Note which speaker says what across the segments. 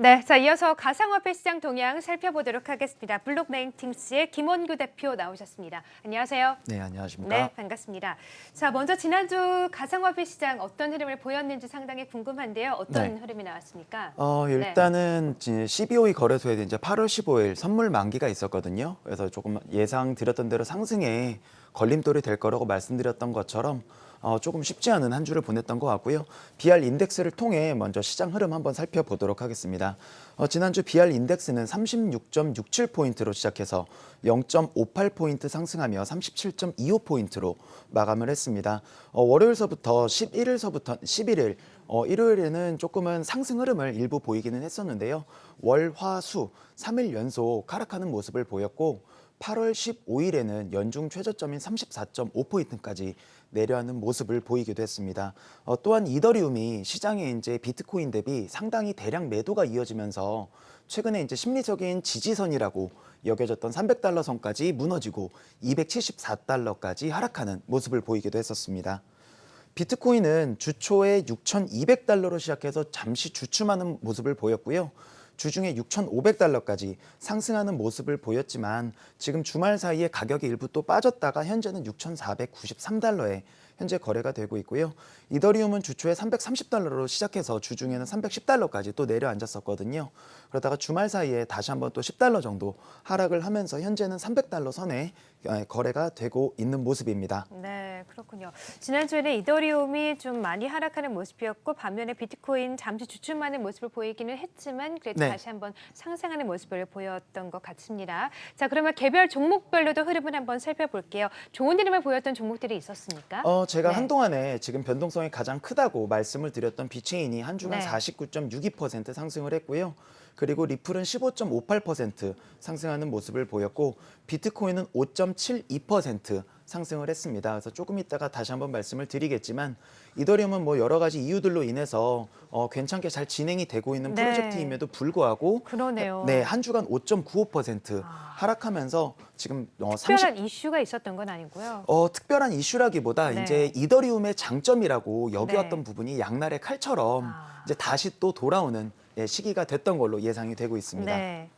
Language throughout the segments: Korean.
Speaker 1: 네, 자 이어서 가상화폐 시장 동향 살펴보도록 하겠습니다. 블록뱅팅스의 김원규 대표 나오셨습니다. 안녕하세요.
Speaker 2: 네, 안녕하십니까.
Speaker 1: 네, 반갑습니다. 자, 먼저 지난주 가상화폐 시장 어떤 흐름을 보였는지 상당히 궁금한데요. 어떤
Speaker 2: 네.
Speaker 1: 흐름이 나왔습니까?
Speaker 2: 어, 일단은 이제 CBOE 거래소에 이제 8월 15일 선물 만기가 있었거든요. 그래서 조금 예상 드렸던 대로 상승에 걸림돌이 될 거라고 말씀드렸던 것처럼 어, 조금 쉽지 않은 한 주를 보냈던 것 같고요. BR 인덱스를 통해 먼저 시장 흐름 한번 살펴보도록 하겠습니다. 어, 지난주 BR 인덱스는 36.67포인트로 시작해서 0.58포인트 상승하며 37.25포인트로 마감을 했습니다. 어, 월요일서부터 11일서부터 11일 어, 일요일에는 조금은 상승 흐름을 일부 보이기는 했었는데요. 월, 화, 수 3일 연속 하락하는 모습을 보였고 8월 15일에는 연중 최저점인 34.5포인트까지 내려가는 모습을 보이기도 했습니다. 어, 또한 이더리움이 시장에 이제 비트코인 대비 상당히 대량 매도가 이어지면서 최근에 이제 심리적인 지지선이라고 여겨졌던 300달러 선까지 무너지고 274달러까지 하락하는 모습을 보이기도 했었습니다. 비트코인은 주초에 6,200달러로 시작해서 잠시 주춤하는 모습을 보였고요. 주중에 6,500달러까지 상승하는 모습을 보였지만 지금 주말 사이에 가격이 일부 또 빠졌다가 현재는 6,493달러에 현재 거래가 되고 있고요. 이더리움은 주초에 330달러로 시작해서 주중에는 310달러까지 또 내려앉았었거든요. 그러다가 주말 사이에 다시 한번 또 10달러 정도 하락을 하면서 현재는 300달러 선에 거래가 되고 있는 모습입니다.
Speaker 1: 네, 그렇군요. 지난주에는 이더리움이 좀 많이 하락하는 모습이었고 반면에 비트코인 잠시 주춤하는 모습을 보이기는 했지만 그래도
Speaker 2: 네.
Speaker 1: 다시 한번 상승하는 모습을 보였던 것 같습니다. 자, 그러면 개별 종목별로도 흐름을 한번 살펴볼게요. 좋은 흐름을 보였던 종목들이 있었습니까?
Speaker 2: 어, 제가
Speaker 1: 네.
Speaker 2: 한동안에 지금 변동성이 가장 크다고 말씀을 드렸던 비체인이 한 주간
Speaker 1: 네.
Speaker 2: 49.62% 상승을 했고요. 그리고 리플은 15.58% 상승하는 모습을 보였고 비트코인은 5.72% 상승을 했습니다. 그래서 조금 있다가 다시 한번 말씀을 드리겠지만 이더리움은 뭐 여러 가지 이유들로 인해서 어, 괜찮게 잘 진행이 되고 있는
Speaker 1: 네.
Speaker 2: 프로젝트임에도 불구하고
Speaker 1: 그러네요.
Speaker 2: 네, 한 주간 5.95%
Speaker 1: 아.
Speaker 2: 하락하면서 지금 어, 30
Speaker 1: 특별한 이슈가 있었던 건 아니고요.
Speaker 2: 어, 특별한 이슈라기보다
Speaker 1: 네.
Speaker 2: 이제 이더리움의 장점이라고 여겨왔던
Speaker 1: 네.
Speaker 2: 부분이 양날의 칼처럼
Speaker 1: 아.
Speaker 2: 이제 다시 또 돌아오는 예, 시기가 됐던 걸로 예상이 되고 있습니다. 네,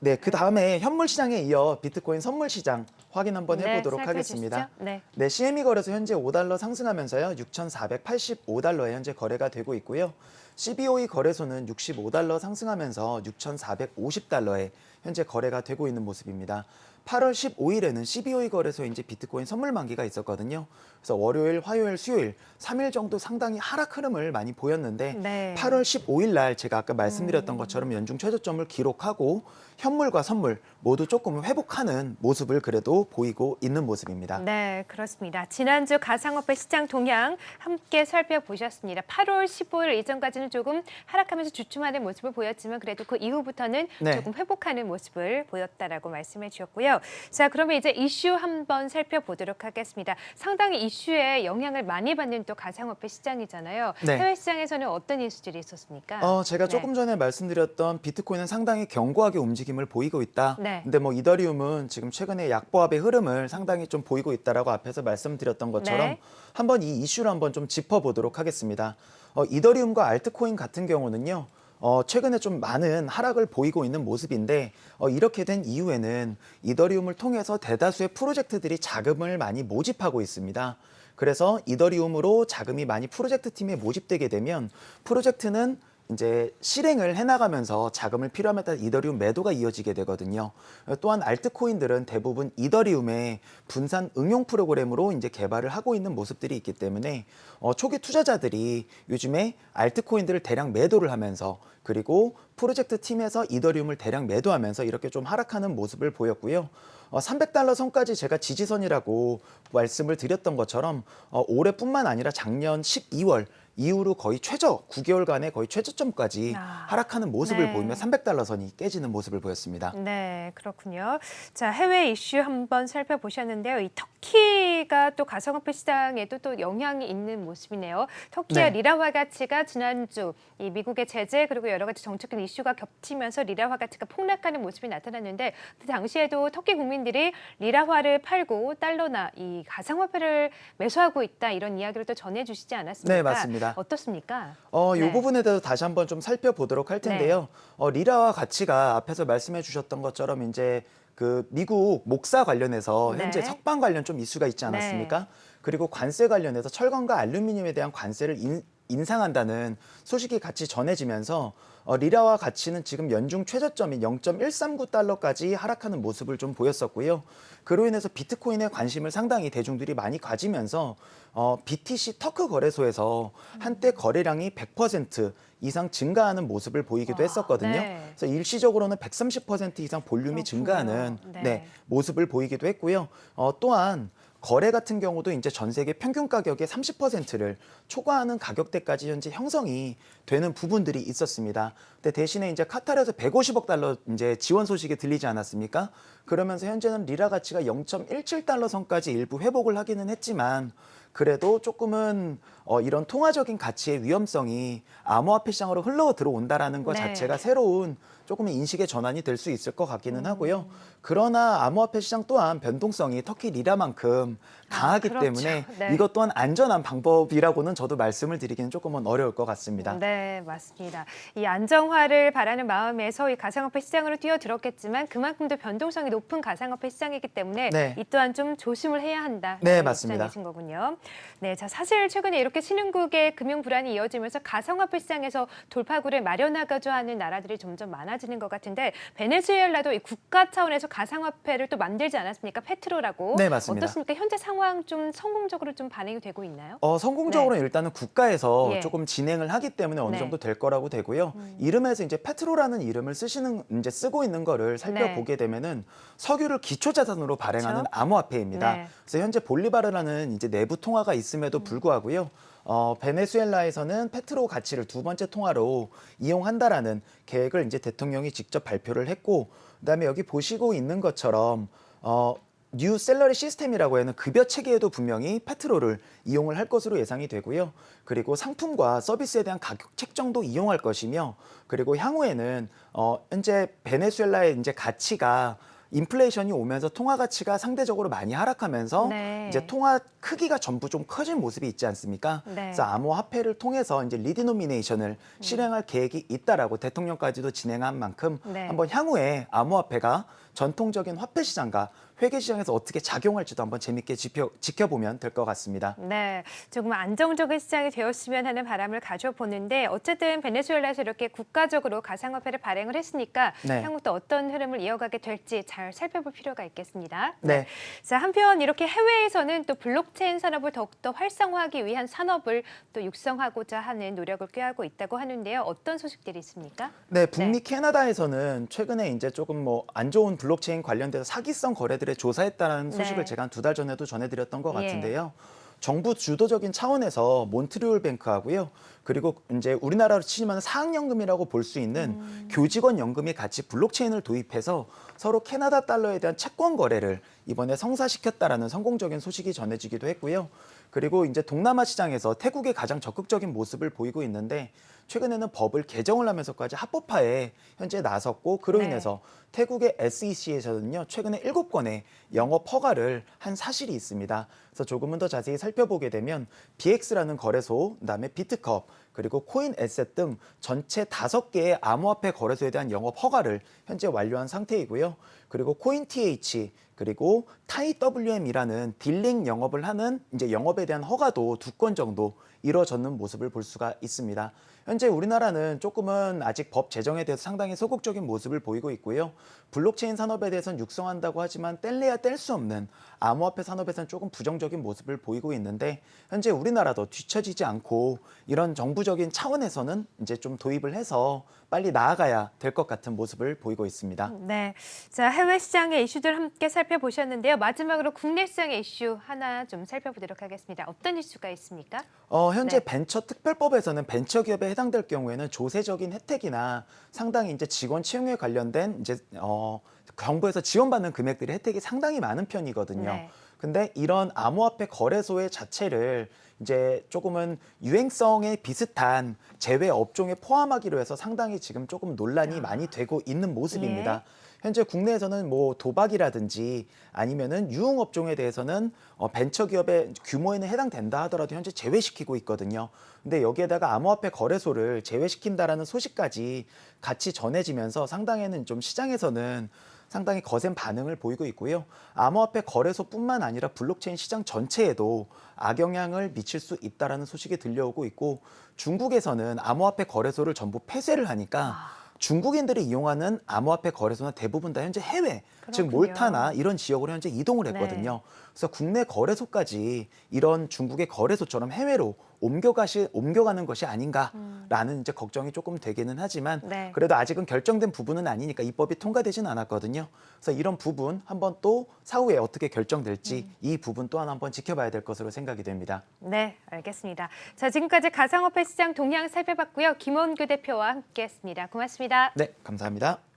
Speaker 1: 네.
Speaker 2: 그 다음에 현물 시장에 이어 비트코인 선물 시장 확인 한번
Speaker 1: 네,
Speaker 2: 해보도록
Speaker 1: 살펴주시죠.
Speaker 2: 하겠습니다.
Speaker 1: 네.
Speaker 2: 네, CME 거래소 현재 5달러 상승하면서요. 6,485달러에 현재 거래가 되고 있고요. CBOE 거래소는 65달러 상승하면서 6,450달러에 현재 거래가 되고 있는 모습입니다. 8월 15일에는 CBOE 거래소에 이제 비트코인 선물 만기가 있었거든요. 그래서 월요일, 화요일, 수요일 3일 정도 상당히 하락 흐름을 많이 보였는데
Speaker 1: 네.
Speaker 2: 8월 15일 날 제가 아까 말씀드렸던 것처럼 연중 최저점을 기록하고 현물과 선물 모두 조금 회복하는 모습을 그래도 보이고 있는 모습입니다.
Speaker 1: 네, 그렇습니다. 지난주 가상화폐 시장 동향 함께 살펴보셨습니다. 8월 15일 이전까지는 조금 하락하면서 주춤하는 모습을 보였지만 그래도 그 이후부터는
Speaker 2: 네.
Speaker 1: 조금 회복하는 모습을 보였다라고 말씀해 주셨고요. 자, 그러면 이제 이슈 한번 살펴보도록 하겠습니다. 상당히 이슈에 영향을 많이 받는 또 가상화폐 시장이잖아요.
Speaker 2: 네.
Speaker 1: 해외 시장에서는 어떤 이슈들이 있었습니까?
Speaker 2: 어, 제가
Speaker 1: 네.
Speaker 2: 조금 전에 말씀드렸던 비트코인은 상당히 견고하게 움직임을 보이고 있다.
Speaker 1: 네.
Speaker 2: 근데 뭐 이더리움은 지금 최근에 약보합의 흐름을 상당히 좀 보이고 있다라고 앞에서 말씀드렸던 것처럼
Speaker 1: 네.
Speaker 2: 한번 이 이슈를 한번 좀 짚어보도록 하겠습니다. 어, 이더리움과 알트코인 같은 경우는요. 어, 최근에 좀 많은 하락을 보이고 있는 모습인데 어, 이렇게 된 이유에는 이더리움을 통해서 대다수의 프로젝트들이 자금을 많이 모집하고 있습니다. 그래서 이더리움으로 자금이 많이 프로젝트 팀에 모집되게 되면 프로젝트는 이제 실행을 해나가면서 자금을 필요함에 따라 이더리움 매도가 이어지게 되거든요. 또한 알트코인들은 대부분 이더리움의 분산 응용 프로그램으로 이제 개발을 하고 있는 모습들이 있기 때문에 어, 초기 투자자들이 요즘에 알트코인들을 대량 매도를 하면서 그리고 프로젝트 팀에서 이더리움을 대량 매도하면서 이렇게 좀 하락하는 모습을 보였고요. 어, 300달러 선까지 제가 지지선이라고 말씀을 드렸던 것처럼 어, 올해뿐만 아니라 작년 12월 이후로 거의 최저 9개월간의 거의 최저점까지
Speaker 1: 아,
Speaker 2: 하락하는 모습을
Speaker 1: 네.
Speaker 2: 보이며 300달러 선이 깨지는 모습을 보였습니다.
Speaker 1: 네, 그렇군요. 자, 해외 이슈 한번 살펴보셨는데요. 이 터키가 또 가상화폐 시장에도 또 영향이 있는 모습이네요. 터키의
Speaker 2: 네.
Speaker 1: 리라화 가치가 지난주 이 미국의 제재 그리고 여러 가지 정책적 이슈가 겹치면서 리라화 가치가 폭락하는 모습이 나타났는데 그 당시에도 터키 국민들이 리라화를 팔고 달러나 이 가상화폐를 매수하고 있다 이런 이야기를 또 전해주시지 않았습니까?
Speaker 2: 네, 맞습니다.
Speaker 1: 어떻습니까?
Speaker 2: 어, 이
Speaker 1: 네.
Speaker 2: 부분에 대해서 다시 한번 좀 살펴보도록 할 텐데요. 어, 리라와 가치가 앞에서 말씀해 주셨던 것처럼 이제 그 미국 목사 관련해서 현재
Speaker 1: 네.
Speaker 2: 석방 관련 좀 이슈가 있지 않았습니까? 그리고 관세 관련해서 철강과 알루미늄에 대한 관세를 인, 인상한다는 소식이 같이 전해지면서 어, 리라와 가치는 지금 연중 최저점인 0.139달러까지 하락하는 모습을 좀 보였었고요. 그로 인해서 비트코인에 관심을 상당히 대중들이 많이 가지면서 어, BTC 터크 거래소에서 한때 거래량이 100% 이상 증가하는 모습을 보이기도
Speaker 1: 와,
Speaker 2: 했었거든요.
Speaker 1: 네.
Speaker 2: 그래서 일시적으로는 130% 이상 볼륨이
Speaker 1: 그렇군요.
Speaker 2: 증가하는
Speaker 1: 네.
Speaker 2: 네, 모습을 보이기도 했고요. 어, 또한 거래 같은 경우도 이제 전 세계 평균 가격의 30%를 초과하는 가격대까지 현재 형성이 되는 부분들이 있었습니다. 근데 대신에 이제 카타르에서 150억 달러 이제 지원 소식이 들리지 않았습니까? 그러면서 현재는 리라 가치가 0.17달러 선까지 일부 회복을 하기는 했지만 그래도 조금은 어, 이런 통화적인 가치의 위험성이 암호화폐 시장으로 흘러 들어온다라는 것
Speaker 1: 네.
Speaker 2: 자체가 새로운 조금 인식의 전환이 될 수 있을 것 같기는
Speaker 1: 음.
Speaker 2: 하고요. 그러나 암호화폐 시장 또한 변동성이 터키 리라만큼 강하기
Speaker 1: 그렇죠.
Speaker 2: 때문에
Speaker 1: 네.
Speaker 2: 이것 또한 안전한 방법이라고는 저도 말씀을 드리기는 조금은 어려울 것 같습니다.
Speaker 1: 네, 맞습니다. 이 안정화를 바라는 마음에서 이 가상화폐 시장으로 뛰어들었겠지만 그만큼 더 변동성이 높은 가상화폐 시장이기 때문에
Speaker 2: 네.
Speaker 1: 이 또한 좀 조심을 해야 한다.
Speaker 2: 네, 맞습니다.
Speaker 1: 거군요. 네, 자 사실 최근에 이렇게 신흥국의 금융 불안이 이어지면서 가상화폐 시장에서 돌파구를 마련하고자 하는 나라들이 점점 많아지는 것 같은데 베네수엘라도 이 국가 차원에서 가상화폐를 또 만들지 않았습니까? 페트로라고.
Speaker 2: 네, 맞습니다.
Speaker 1: 어떻습니까? 현재 상황 좀 성공적으로 좀 반영이 되고 있나요?
Speaker 2: 어, 성공적으로 일단은 국가에서
Speaker 1: 예.
Speaker 2: 조금 진행을 하기 때문에 어느
Speaker 1: 네. 음.
Speaker 2: 정도 될 거라고 되고요. 이름에서 이제 페트로라는 이름을 쓰시는 이제 쓰고 있는 거를 살펴보게 되면은 석유를 기초 자산으로 발행하는
Speaker 1: 네. 그렇죠.
Speaker 2: 암호화폐입니다.
Speaker 1: 네. 음.
Speaker 2: 그래서 현재 볼리바르라는 이제 내부 통 화가 있음에도 불구하고요. 어, 베네수엘라에서는 페트로 가치를 두 번째 통화로 이용한다라는 계획을 이제 대통령이 직접 발표를 했고, 그다음에 여기 보시고 있는 것처럼 어, new salary system이라고 하는 급여 체계에도 분명히 페트로를 이용을 할 것으로 예상이 되고요. 그리고 상품과 서비스에 대한 가격 책정도 이용할 것이며, 그리고 향후에는 어, 현재 베네수엘라의 이제 가치가 인플레이션이 오면서 통화 가치가 상대적으로 많이 하락하면서
Speaker 1: 네.
Speaker 2: 이제 통화 크기가 전부 좀 커진 모습이 있지 않습니까?
Speaker 1: 네.
Speaker 2: 그래서 암호화폐를 통해서 이제 리디노미네이션을 실행할 계획이 있다라고 대통령까지도 진행한 만큼
Speaker 1: 네.
Speaker 2: 한번 향후에 암호화폐가 전통적인 화폐 시장과 회계 시장에서 어떻게 작용할지도 한번 재밌게 지켜, 지켜보면 될 것 같습니다.
Speaker 1: 네, 조금 안정적인 시장이 되었으면 하는 바람을 가져보는데 어쨌든 베네수엘라에서 이렇게 국가적으로 가상화폐를 발행을 했으니까
Speaker 2: 네.
Speaker 1: 향후 또 어떤 흐름을 이어가게 될지 잘 살펴볼 필요가 있겠습니다.
Speaker 2: 네.
Speaker 1: 자, 한편 이렇게 해외에서는 또 블록체인 산업을 더욱더 활성화하기 위한 산업을 또 육성하고자 하는 노력을 꾀하고 있다고 하는데요. 어떤 소식들이 있습니까?
Speaker 2: 네, 북미 캐나다에서는 최근에 이제 조금 뭐 안 좋은 블록체인 관련돼서 사기성 거래들에 조사했다는 소식을
Speaker 1: 네.
Speaker 2: 제가 한 두 달 전에도 전해드렸던 것
Speaker 1: 예.
Speaker 2: 같은데요. 정부 주도적인 차원에서 몬트리올 뱅크하고요. 그리고 이제 우리나라로 치면 사학연금이라고 볼 수 있는
Speaker 1: 음.
Speaker 2: 교직원 연금이 같이 블록체인을 도입해서 서로 캐나다 달러에 대한 채권 거래를 이번에 성사시켰다라는 성공적인 소식이 전해지기도 했고요. 그리고 이제 동남아 시장에서 태국이 가장 적극적인 모습을 보이고 있는데 최근에는 법을 개정을 하면서까지 합법화에 현재 나섰고 그로
Speaker 1: 네.
Speaker 2: 인해서 태국의 SEC에서는요 최근에 일곱 건의 영업 허가를 한 사실이 있습니다. 그래서 조금은 더 자세히 살펴보게 되면 BX라는 거래소, 그다음에 비트컵, 그리고 코인 에셋 등 전체 다섯 개의 암호화폐 거래소에 대한 영업 허가를 현재 완료한 상태이고요. 그리고 코인 TH 그리고 타이 WM이라는 딜링 영업을 하는 이제 영업에 대한 허가도 두 건 정도 이루어졌는 모습을 볼 수가 있습니다. 현재 우리나라는 조금은 아직 법 제정에 대해서 상당히 소극적인 모습을 보이고 있고요. 블록체인 산업에 대해서는 육성한다고 하지만 뗄래야 뗄 수 없는 암호화폐 산업에서는 조금 부정적인 모습을 보이고 있는데 현재 우리나라도 뒤처지지 않고 이런 정부적인 차원에서는 이제 좀 도입을 해서 빨리 나아가야 될 것 같은 모습을 보이고 있습니다.
Speaker 1: 네, 자 해외 시장의 이슈들 함께 살펴보셨는데요. 마지막으로 국내 시장의 이슈 하나 좀 살펴보도록 하겠습니다. 어떤 이슈가 있습니까?
Speaker 2: 어, 현제
Speaker 1: 네.
Speaker 2: 벤처 특별법에서는 벤처 기업에 해당될 경우에는 조세적인 혜택이나 상당히 이제 직원 채용에 관련된 이제 어, 정부에서 지원받는 금액들의 혜택이 상당히 많은 편이거든요.
Speaker 1: 네.
Speaker 2: 근데 이런 암호화폐 거래소의 자체를 이제 조금은 유행성에 비슷한 제외 업종에 포함하기로 해서 상당히 지금 조금 논란이 많이 되고 있는 모습입니다. 현재 국내에서는 뭐 도박이라든지 아니면은 유흥업종에 대해서는 어, 벤처기업의 규모에는 해당된다 하더라도 현재 제외시키고 있거든요. 근데 여기에다가 암호화폐 거래소를 제외시킨다라는 소식까지 같이 전해지면서 상당히는 좀 시장에서는 상당히 거센 반응을 보이고 있고요. 암호화폐 거래소뿐만 아니라 블록체인 시장 전체에도 악영향을 미칠 수 있다라는 소식이 들려오고 있고 중국에서는 암호화폐 거래소를 전부 폐쇄를 하니까 중국인들이 이용하는 암호화폐 거래소는 대부분 다 현재 해외, 즉
Speaker 1: 그렇군요.
Speaker 2: 몰타나 이런 지역으로 현재 이동을 했거든요. 그래서 국내 거래소까지 이런 중국의 거래소처럼 해외로 옮겨가시 옮겨가는 것이 아닌가라는 이제 걱정이 조금 되기는 하지만
Speaker 1: 네.
Speaker 2: 그래도 아직은 결정된 부분은 아니니까 입법이 통과되지는 않았거든요. 그래서 이런 부분 한번 또 사후에 어떻게 결정될지 이 부분 또한 한번 지켜봐야 될 것으로 생각이 됩니다.
Speaker 1: 네, 알겠습니다. 자, 지금까지 가상화폐 시장 동향 살펴봤고요. 김원규 대표와 함께했습니다. 고맙습니다.
Speaker 2: 네, 감사합니다.